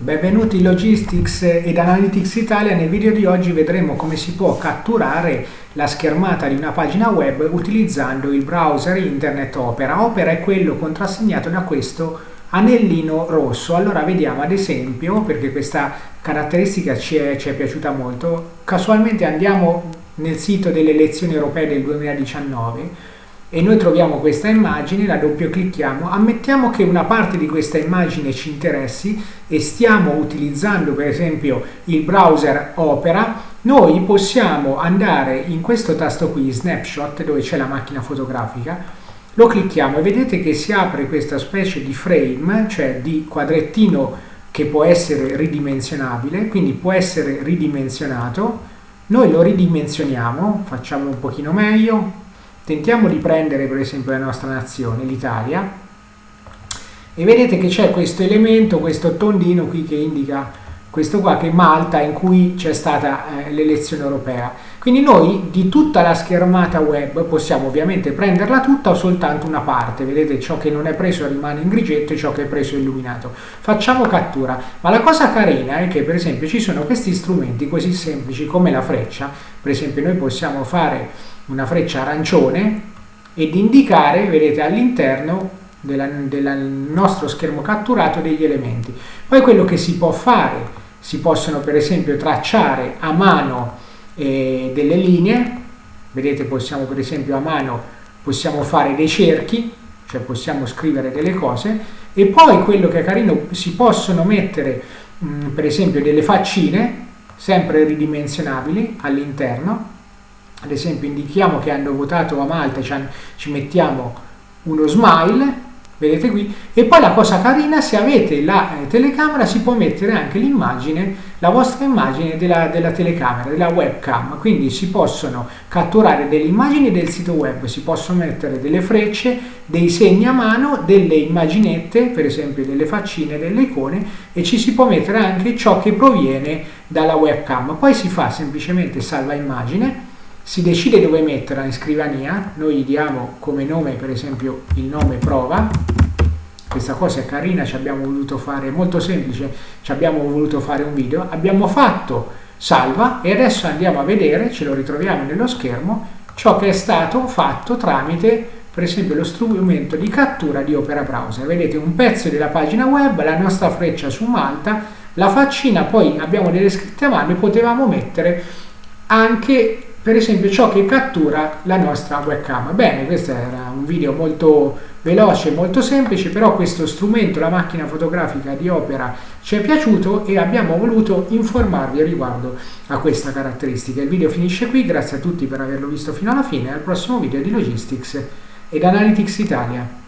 Benvenuti Logistics ed Analytics Italia. Nel video di oggi vedremo come si può catturare la schermata di una pagina web utilizzando il browser Internet Opera. Opera è quello contrassegnato da questo anellino rosso. Allora vediamo ad esempio, perché questa caratteristica ci è, ci è piaciuta molto, casualmente andiamo nel sito delle elezioni europee del 2019 e noi troviamo questa immagine, la doppio clicchiamo, ammettiamo che una parte di questa immagine ci interessi e stiamo utilizzando per esempio il browser Opera, noi possiamo andare in questo tasto qui, Snapshot, dove c'è la macchina fotografica, lo clicchiamo e vedete che si apre questa specie di frame, cioè di quadrettino che può essere ridimensionabile, quindi può essere ridimensionato, noi lo ridimensioniamo, facciamo un pochino meglio, Tentiamo di prendere per esempio la nostra nazione, l'Italia, e vedete che c'è questo elemento, questo tondino qui che indica questo qua che è Malta in cui c'è stata eh, l'elezione europea. Quindi noi di tutta la schermata web possiamo ovviamente prenderla tutta o soltanto una parte, vedete ciò che non è preso rimane in grigetto e ciò che è preso è illuminato. Facciamo cattura, ma la cosa carina è che per esempio ci sono questi strumenti così semplici come la freccia, per esempio noi possiamo fare una freccia arancione ed indicare, vedete, all'interno del nostro schermo catturato degli elementi. Poi quello che si può fare, si possono per esempio tracciare a mano eh, delle linee, vedete possiamo per esempio a mano possiamo fare dei cerchi, cioè possiamo scrivere delle cose, e poi quello che è carino si possono mettere mh, per esempio delle faccine, sempre ridimensionabili all'interno, ad esempio indichiamo che hanno votato a Malta, ci mettiamo uno smile, vedete qui, e poi la cosa carina, se avete la eh, telecamera si può mettere anche l'immagine, la vostra immagine della, della, telecamera, della webcam, quindi si possono catturare delle immagini del sito web, si possono mettere delle frecce, dei segni a mano, delle immaginette, per esempio delle faccine, delle icone, e ci si può mettere anche ciò che proviene dalla webcam. Poi si fa semplicemente salva immagine, si decide dove metterla in scrivania, noi gli diamo come nome per esempio il nome prova, questa cosa è carina, ci abbiamo voluto fare, molto semplice, ci abbiamo voluto fare un video, abbiamo fatto salva e adesso andiamo a vedere, ce lo ritroviamo nello schermo, ciò che è stato fatto tramite per esempio lo strumento di cattura di Opera Browser. Vedete un pezzo della pagina web, la nostra freccia su Malta, la faccina, poi abbiamo delle scritte a mano e potevamo mettere anche per esempio ciò che cattura la nostra webcam. Bene, questo era un video molto veloce, molto semplice, però questo strumento, la macchina fotografica di Opera, ci è piaciuto e abbiamo voluto informarvi riguardo a questa caratteristica. Il video finisce qui, grazie a tutti per averlo visto fino alla fine, al prossimo video di Logistics ed Analytics Italia.